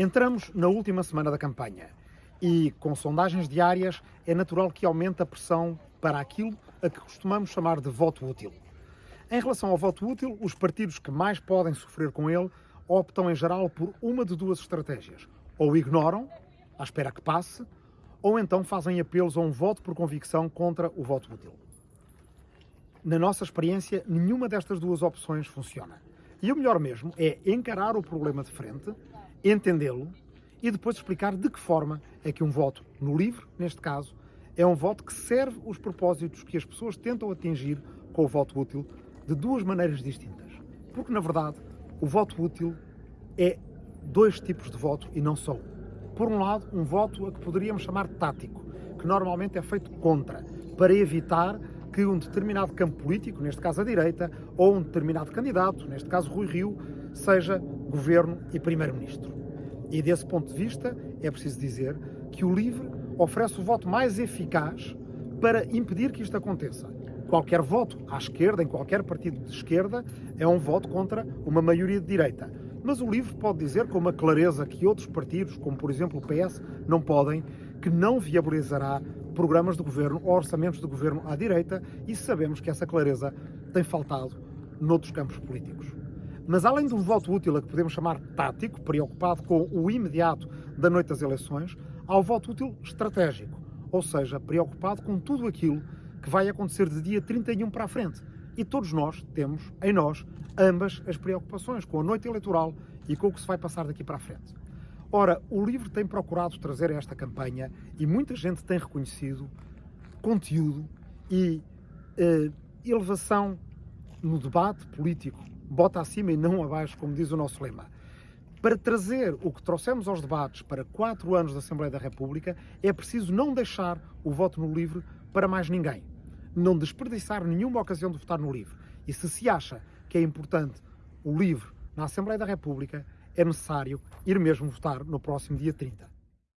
Entramos na última semana da campanha e, com sondagens diárias, é natural que aumente a pressão para aquilo a que costumamos chamar de voto útil. Em relação ao voto útil, os partidos que mais podem sofrer com ele optam, em geral, por uma de duas estratégias. Ou ignoram, à espera que passe, ou então fazem apelos a um voto por convicção contra o voto útil. Na nossa experiência, nenhuma destas duas opções funciona. E o melhor mesmo é encarar o problema de frente, entendê-lo e depois explicar de que forma é que um voto no livre, neste caso, é um voto que serve os propósitos que as pessoas tentam atingir com o voto útil de duas maneiras distintas. Porque, na verdade, o voto útil é dois tipos de voto e não só um. Por um lado, um voto a que poderíamos chamar tático, que normalmente é feito contra, para evitar que um determinado campo político, neste caso a direita, ou um determinado candidato, neste caso Rui Rio, seja governo e primeiro-ministro. E desse ponto de vista, é preciso dizer que o LIVRE oferece o voto mais eficaz para impedir que isto aconteça. Qualquer voto à esquerda, em qualquer partido de esquerda, é um voto contra uma maioria de direita. Mas o LIVRE pode dizer com uma clareza que outros partidos, como por exemplo o PS, não podem, que não viabilizará programas de governo ou orçamentos de governo à direita e sabemos que essa clareza tem faltado noutros campos políticos. Mas além de um voto útil a que podemos chamar tático, preocupado com o imediato da noite das eleições, há o voto útil estratégico, ou seja, preocupado com tudo aquilo que vai acontecer de dia 31 para a frente. E todos nós temos em nós ambas as preocupações, com a noite eleitoral e com o que se vai passar daqui para a frente. Ora, o livro tem procurado trazer esta campanha e muita gente tem reconhecido conteúdo e eh, elevação no debate político, bota acima e não abaixo, como diz o nosso lema. Para trazer o que trouxemos aos debates para quatro anos da Assembleia da República, é preciso não deixar o voto no livre para mais ninguém. Não desperdiçar nenhuma ocasião de votar no livre. E se se acha que é importante o livre na Assembleia da República, é necessário ir mesmo votar no próximo dia 30.